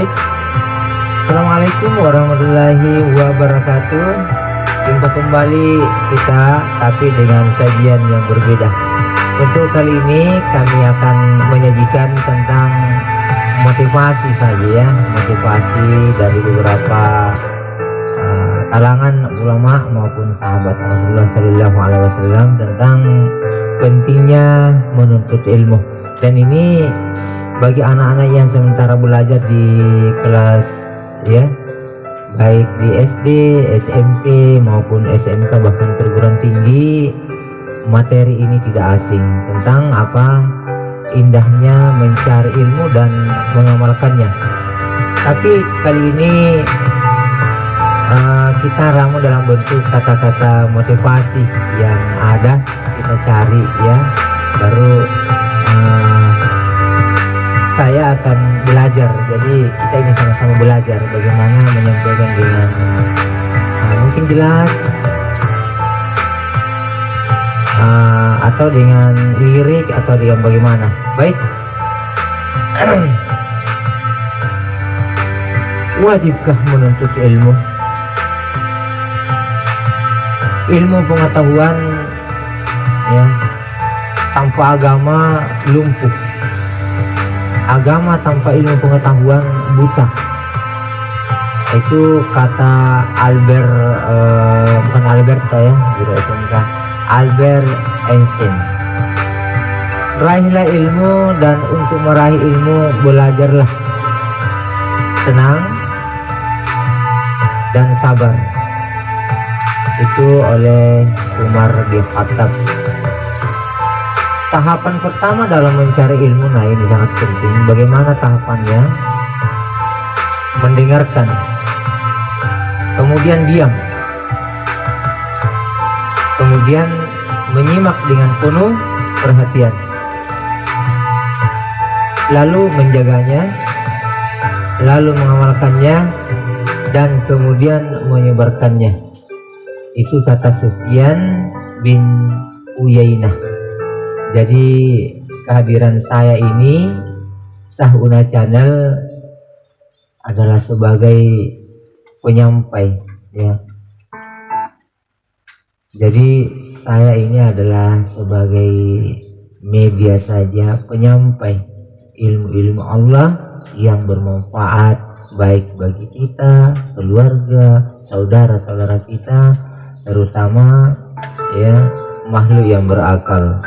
Baik. Assalamualaikum warahmatullahi wabarakatuh. Jumpa kembali kita tapi dengan sajian yang berbeda. Untuk kali ini kami akan menyajikan tentang motivasi saja ya. Motivasi dari beberapa uh, ulama maupun sahabat Rasulullah Shallallahu Alaihi Wasallam tentang pentingnya menuntut ilmu. Dan ini bagi anak-anak yang sementara belajar di kelas ya baik di SD, SMP maupun SMK bahkan perguruan tinggi materi ini tidak asing. Tentang apa indahnya mencari ilmu dan mengamalkannya. Tapi kali ini uh, kita ramu dalam bentuk kata-kata motivasi yang ada. Kita cari ya baru uh, saya akan belajar. Jadi kita ini sama-sama belajar bagaimana menyampaikan dengan uh, mungkin jelas. Uh, atau dengan lirik atau dengan bagaimana? Baik. Wajibkah menuntut ilmu? Ilmu pengetahuan ya tanpa agama lumpuh agama tanpa ilmu pengetahuan buta. Itu kata Albert uh, bukan Albert ya gitu SMK Albert Einstein. Raihlah ilmu dan untuk meraih ilmu belajarlah. Tenang dan sabar. Itu oleh Umar bin Khattab tahapan pertama dalam mencari ilmu nah ini sangat penting. Bagaimana tahapannya? Mendengarkan. Kemudian diam. Kemudian menyimak dengan penuh perhatian. Lalu menjaganya lalu mengamalkannya dan kemudian menyebarkannya. Itu kata Sufyan bin Uyainah jadi kehadiran saya ini Sahuna Channel adalah sebagai penyampai ya. Jadi saya ini adalah sebagai media saja penyampai ilmu-ilmu Allah yang bermanfaat baik bagi kita keluarga saudara-saudara kita terutama ya makhluk yang berakal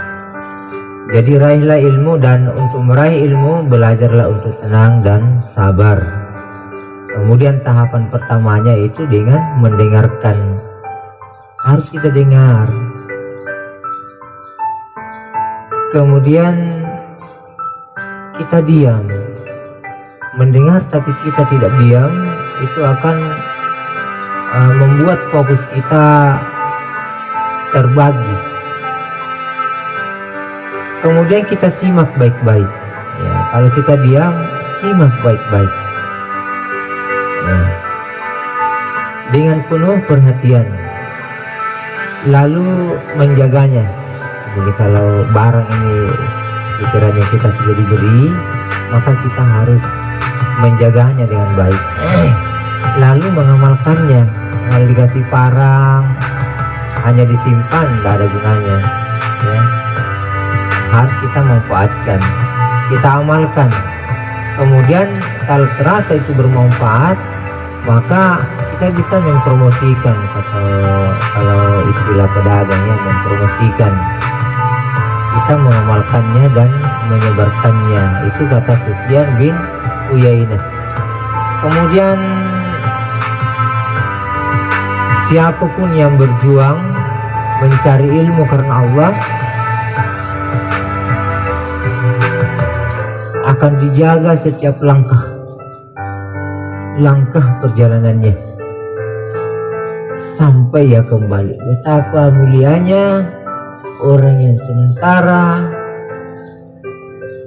jadi raihlah ilmu dan untuk meraih ilmu belajarlah untuk tenang dan sabar. Kemudian tahapan pertamanya itu dengan mendengarkan. Harus kita dengar. Kemudian kita diam. Mendengar tapi kita tidak diam itu akan uh, membuat fokus kita terbagi kemudian kita simak baik-baik. Ya kalau kita diam simak baik-baik. Nah, dengan penuh perhatian. Lalu menjaganya. Jadi kalau barang ini pikirannya kita sudah diberi maka kita harus menjaganya dengan baik. Lalu mengamalkannya. Kalau dikasih parang hanya disimpan tidak ada gunanya. Ya harus kita manfaatkan kita amalkan. Kemudian kalau terasa itu bermanfaat maka kita bisa mempromosikan. Atau kalau istilah pedagangnya mempromosikan. Kita mengamalkannya dan menyebarkannya. Itu kata Sufyan bin Uyainah. Kemudian siapa pun yang berjuang mencari ilmu karena Allah akan dijaga setiap langkah. Langkah perjalanannya. Sampai ya kembali. Betapa mulianya orang yang sementara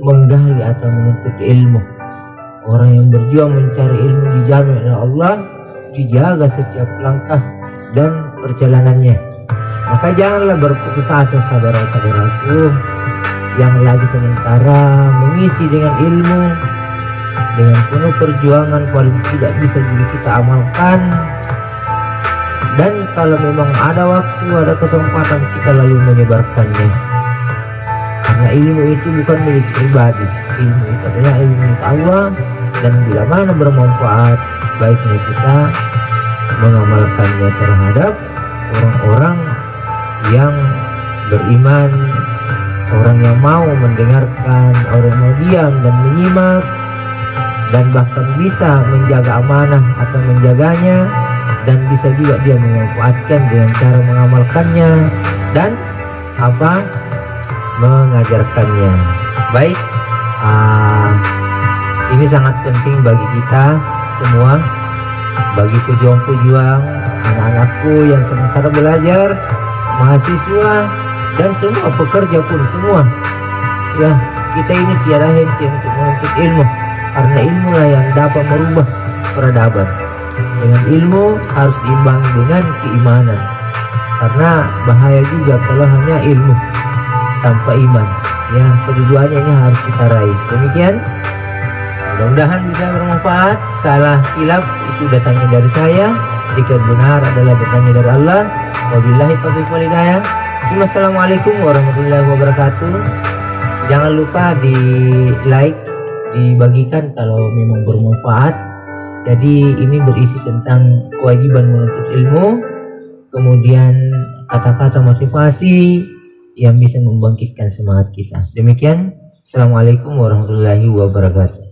menggali atau menuntut ilmu. Orang yang berjuang mencari ilmu dijamin oleh Allah dijaga setiap langkah dan perjalanannya. Maka janganlah berputus asa saudara-saudaraku yang lagi sementara mengisi dengan ilmu dengan penuh perjuangan paling tidak bisa juga kita amalkan. Dan kalau memang ada waktu ada kesempatan kita lalu menyebarkannya. Karena ilmu itu bukan milik pribadi. Ilmu itu adalah ilmu milik Allah. Dan bila mana bermanfaat baiknya kita mengamalkannya terhadap orang-orang yang beriman orang yang mau mendengarkan orang yang diam dan menyimak dan bahkan bisa menjaga amanah atau menjaganya dan bisa juga dia memanfaatkan dengan cara mengamalkannya dan apa mengajarkannya. Baik uh, ini sangat penting bagi kita semua bagi pejuang-pejuang anak-anakku yang sementara belajar mahasiswa dan semua pekerja pun semua ya kita ini tiada henti untuk menuntut ilmu. Karena ilmu lah yang dapat merubah peradaban. Dengan ilmu harus diimbangi dengan keimanan. Karena bahaya juga kalau hanya ilmu tanpa iman. Ya keduanya ini harus kita raih. Demikian. Mudah-mudahan bisa bermanfaat. Salah hilaf itu datangnya dari saya. Jika benar adalah datangnya dari Allah. Wabillahi taufiq walhidayah Assalamualaikum warahmatullahi wabarakatuh. Jangan lupa di like dibagikan kalau memang bermanfaat. Jadi ini berisi tentang kewajiban menuntut ilmu kemudian kata-kata motivasi yang bisa membangkitkan semangat kita. Demikian Assalamualaikum warahmatullahi wabarakatuh